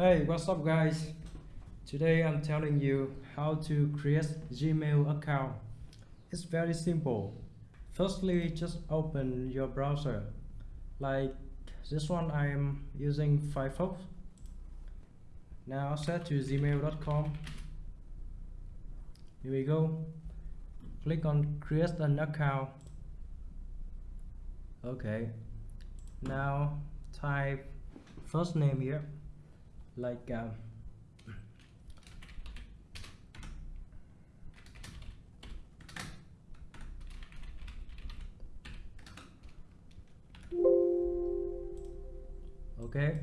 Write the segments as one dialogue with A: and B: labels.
A: Hey, what's up guys? Today I'm telling you how to create Gmail account. It's very simple. Firstly, just open your browser. Like this one I am using Firefox. Now set to gmail.com. Here we go. Click on create an account. Okay. Now type first name here like um, okay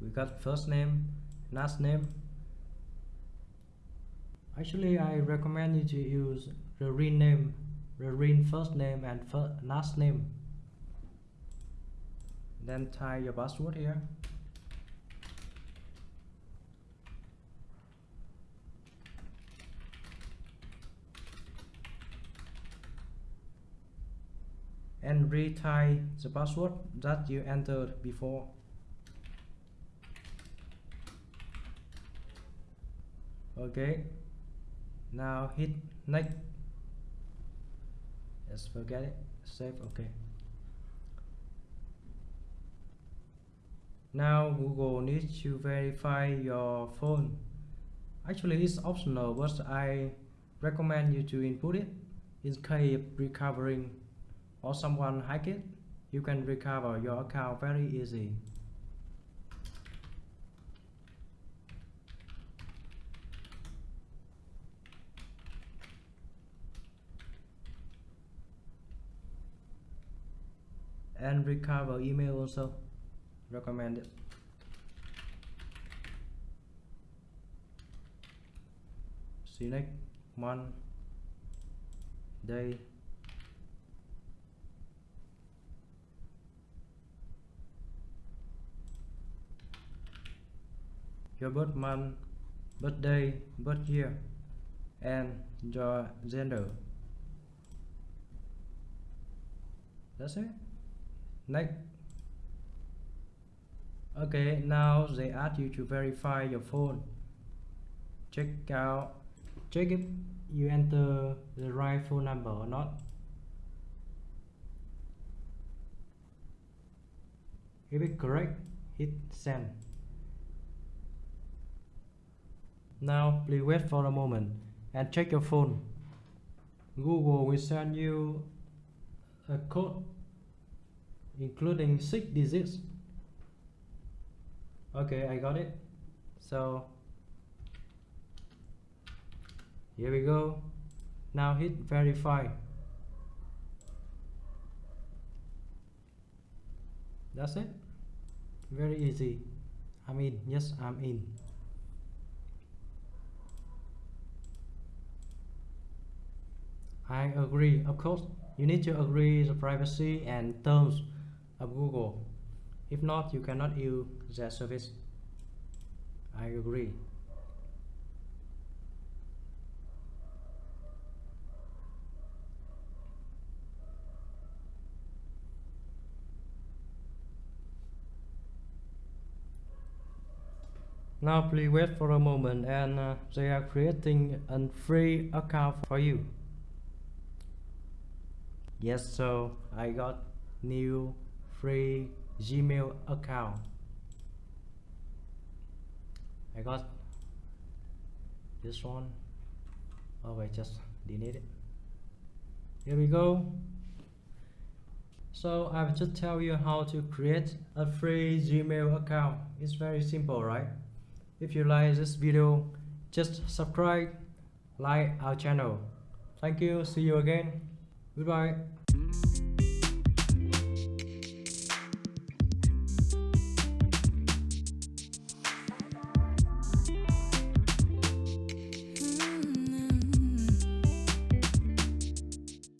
A: we got first name last name. Actually I recommend you to use the rename the real first name and first, last name. Then type your password here and retype the password that you entered before. Okay. Now hit next. Let's forget it. Save okay. Now Google needs to verify your phone. Actually it's optional but I recommend you to input it in case recovering or someone hack it you can recover your account very easy. And recover email also recommended select month day your birth month, birthday, birth year, and your gender. That's it. Next. Okay, now they ask you to verify your phone. Check out, check if you enter the right phone number or not. If it's correct, hit send. Now please wait for a moment and check your phone. Google will send you a code including six digits. Okay I got it. So here we go. Now hit verify. That's it. Very easy. I'm in yes I'm in I agree of course you need to agree the privacy and terms of Google. If not, you cannot use their service. I agree. Now please wait for a moment and uh, they are creating a free account for you. Yes, so I got new free Gmail account. I got this one. Oh just delete it. Here we go. So I've just tell you how to create a free Gmail account. It's very simple, right? If you like this video, just subscribe, like our channel. Thank you. See you again. Goodbye.